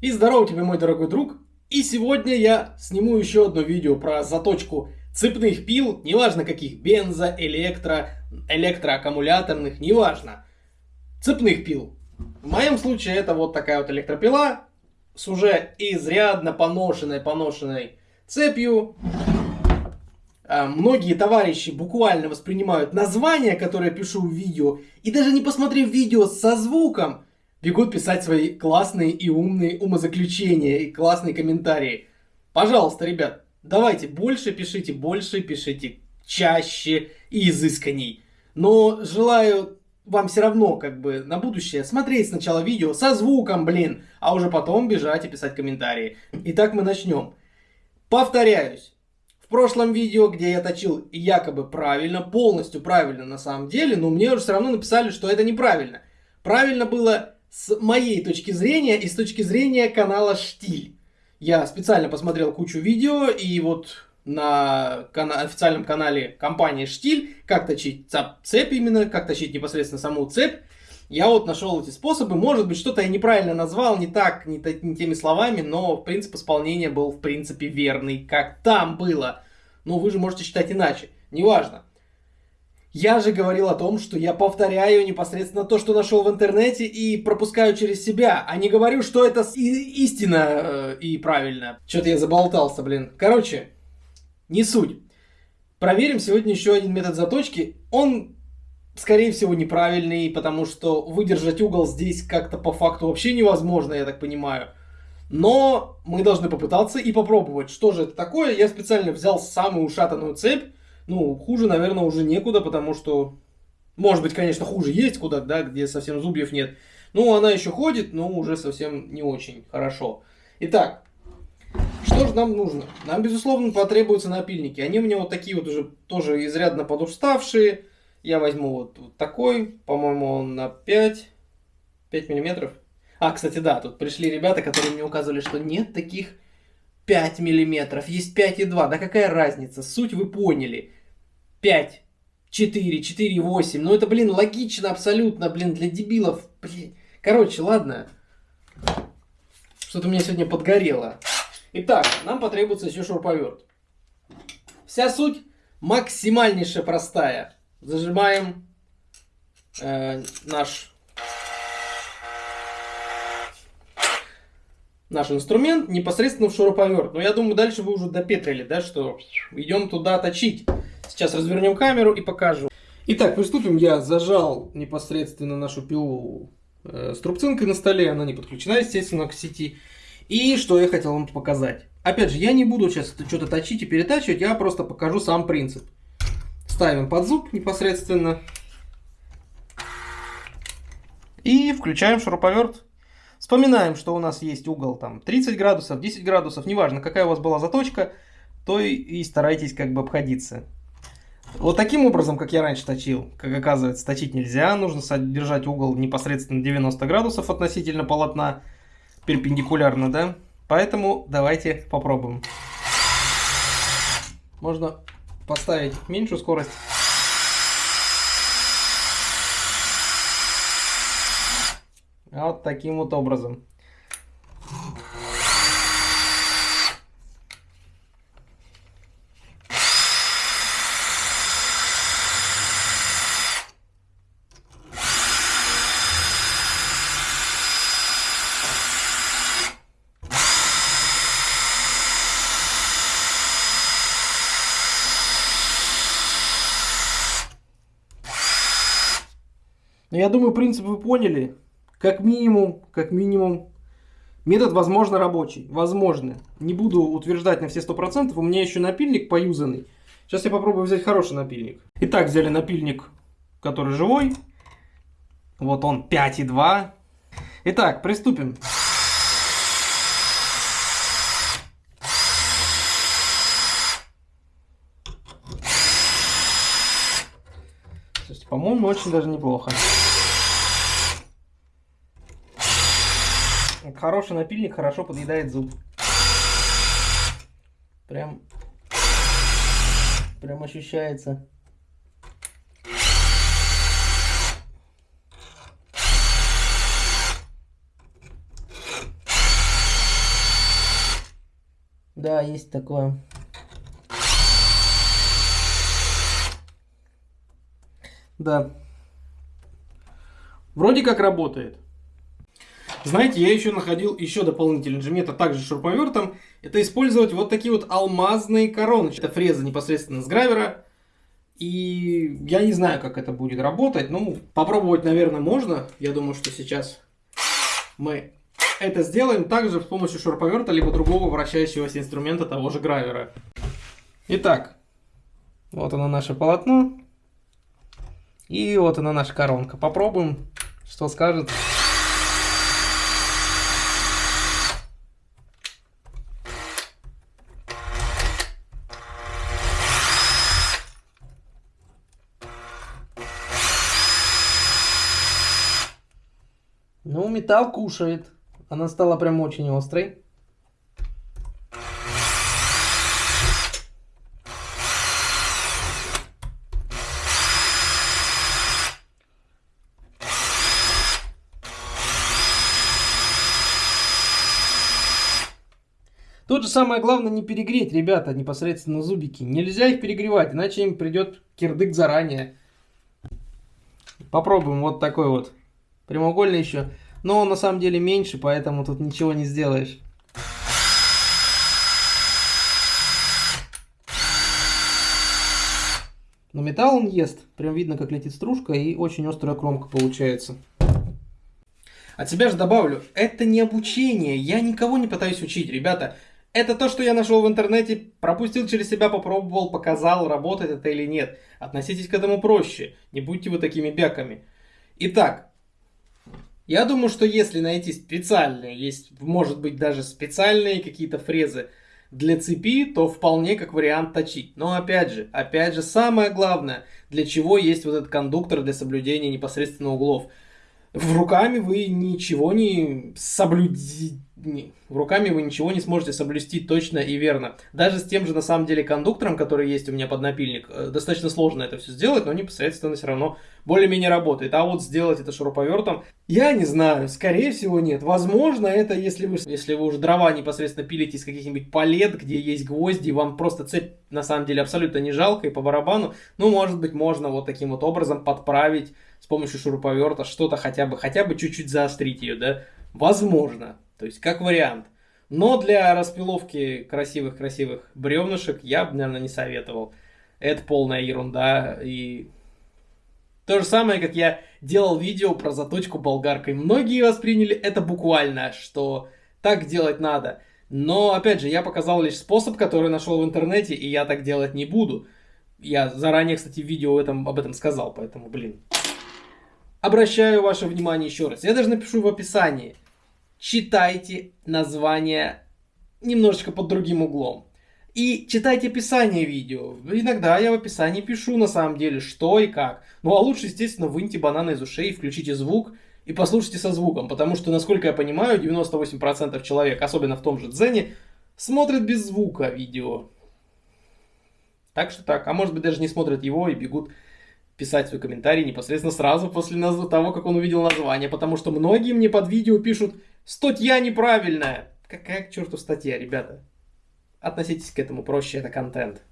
И здорово тебе, мой дорогой друг. И сегодня я сниму еще одно видео про заточку цепных пил, неважно каких, бензо, электро, электроаккумуляторных, неважно. Цепных пил. В моем случае это вот такая вот электропила с уже изрядно поношенной, поношенной цепью. А, многие товарищи буквально воспринимают название, которое я пишу в видео, и даже не посмотрев видео со звуком, бегут писать свои классные и умные умозаключения и классные комментарии. Пожалуйста, ребят, давайте больше пишите, больше пишите, чаще и изысканней. Но желаю вам все равно, как бы, на будущее смотреть сначала видео со звуком, блин, а уже потом бежать и писать комментарии. Итак, мы начнем. Повторяюсь, в прошлом видео, где я точил якобы правильно, полностью правильно на самом деле, но мне уже все равно написали, что это неправильно. Правильно было с моей точки зрения и с точки зрения канала Штиль. Я специально посмотрел кучу видео и вот на кана официальном канале компании Штиль, как точить цепь именно, как точить непосредственно саму цепь. Я вот нашел эти способы, может быть что-то я неправильно назвал, не так, не, не теми словами, но принцип исполнения был в принципе верный, как там было. Но вы же можете считать иначе, неважно. Я же говорил о том, что я повторяю непосредственно то, что нашел в интернете и пропускаю через себя, а не говорю, что это истина э, и правильно. Что-то я заболтался, блин. Короче, не суть. Проверим сегодня еще один метод заточки. Он, скорее всего, неправильный, потому что выдержать угол здесь как-то по факту вообще невозможно, я так понимаю. Но мы должны попытаться и попробовать. Что же это такое? Я специально взял самую ушатанную цепь, ну, хуже, наверное, уже некуда, потому что, может быть, конечно, хуже есть куда, да, где совсем зубьев нет. Ну, она еще ходит, но уже совсем не очень хорошо. Итак, что же нам нужно? Нам, безусловно, потребуются напильники. Они у меня вот такие вот уже тоже изрядно подуставшие. Я возьму вот, вот такой, по-моему, он на 5, 5 миллиметров. А, кстати, да, тут пришли ребята, которые мне указывали, что нет таких 5 миллиметров, есть 5,2. Да какая разница? Суть вы поняли. 5, 4, 4, 8. Ну это, блин, логично абсолютно, блин, для дебилов. Блин. Короче, ладно. Что-то у меня сегодня подгорело. Итак, нам потребуется еще шуруповерт. Вся суть максимальнейшая простая. Зажимаем э, наш наш инструмент непосредственно в шуруповерт. Но я думаю, дальше вы уже допетрили, да, что идем туда точить. Сейчас развернем камеру и покажу. Итак, приступим. Я зажал непосредственно нашу пилу э, с трубцинкой на столе. Она не подключена, естественно, к сети. И что я хотел вам показать. Опять же, я не буду сейчас что-то точить и перетачивать, я просто покажу сам принцип. Ставим под зуб непосредственно. И включаем шуруповерт. Вспоминаем, что у нас есть угол там 30 градусов, 10 градусов, неважно, какая у вас была заточка, то и, и старайтесь как бы обходиться. Вот таким образом, как я раньше точил, как оказывается, точить нельзя. Нужно содержать угол непосредственно 90 градусов относительно полотна, перпендикулярно, да? Поэтому давайте попробуем. Можно поставить меньшую скорость. Вот таким вот образом. Но я думаю, принцип вы поняли. Как минимум, как минимум, метод, возможно, рабочий. Возможно. Не буду утверждать на все 100%. У меня еще напильник поюзанный. Сейчас я попробую взять хороший напильник. Итак, взяли напильник, который живой. Вот он, 5,2. Итак, приступим. По-моему, очень даже неплохо. Хороший напильник хорошо подъедает зуб. Прям, прям ощущается. Да, есть такое. Да. Вроде как работает. Знаете, я еще находил еще дополнительный инжемет, а также шуруповертом. Это использовать вот такие вот алмазные короночки. Это фреза непосредственно с гравера. И я не знаю, как это будет работать. Ну, попробовать, наверное, можно. Я думаю, что сейчас мы это сделаем также с помощью шуруповерта, либо другого вращающегося инструмента того же гравера. Итак, вот оно наше полотно. И вот она наша коронка. Попробуем, что скажет. Ну, металл кушает. Она стала прям очень острой. Тут же самое главное не перегреть, ребята, непосредственно зубики. Нельзя их перегревать, иначе им придет кирдык заранее. Попробуем вот такой вот. Прямоугольный еще. Но он на самом деле меньше, поэтому тут ничего не сделаешь. Но металл он ест. Прям видно, как летит стружка и очень острая кромка получается. От себя же добавлю, это не обучение, я никого не пытаюсь учить, ребята. Это то, что я нашел в интернете, пропустил через себя, попробовал, показал, работает это или нет. Относитесь к этому проще, не будьте вы такими бяками. Итак, я думаю, что если найти специальные, есть, может быть, даже специальные какие-то фрезы для цепи, то вполне как вариант точить. Но опять же, опять же, самое главное, для чего есть вот этот кондуктор для соблюдения непосредственно углов. В руками вы ничего не соблюдите руками вы ничего не сможете соблюсти точно и верно. Даже с тем же, на самом деле, кондуктором, который есть у меня под напильник, э, достаточно сложно это все сделать, но непосредственно все равно более-менее работает. А вот сделать это шуруповертом, я не знаю, скорее всего нет. Возможно, это если вы, если вы уже дрова непосредственно пилите из каких-нибудь палет, где есть гвозди, вам просто цепь на самом деле абсолютно не жалко и по барабану, ну, может быть, можно вот таким вот образом подправить с помощью шуруповерта что-то хотя бы, хотя бы чуть-чуть заострить ее, да? Возможно. То есть, как вариант. Но для распиловки красивых-красивых бревнышек я бы, наверное, не советовал. Это полная ерунда. И то же самое, как я делал видео про заточку болгаркой. Многие восприняли это буквально, что так делать надо. Но, опять же, я показал лишь способ, который нашел в интернете, и я так делать не буду. Я заранее, кстати, в видео этом, об этом сказал, поэтому, блин. Обращаю ваше внимание еще раз. Я даже напишу в описании читайте название немножечко под другим углом. И читайте описание видео. Иногда я в описании пишу на самом деле, что и как. Ну а лучше, естественно, выньте бананы из ушей, включите звук и послушайте со звуком. Потому что, насколько я понимаю, 98% человек, особенно в том же Дзене, смотрят без звука видео. Так что так. А может быть даже не смотрят его и бегут писать свой комментарий непосредственно сразу после того, как он увидел название. Потому что многие мне под видео пишут Статья неправильная. Какая к черту статья, ребята? Относитесь к этому проще, это контент.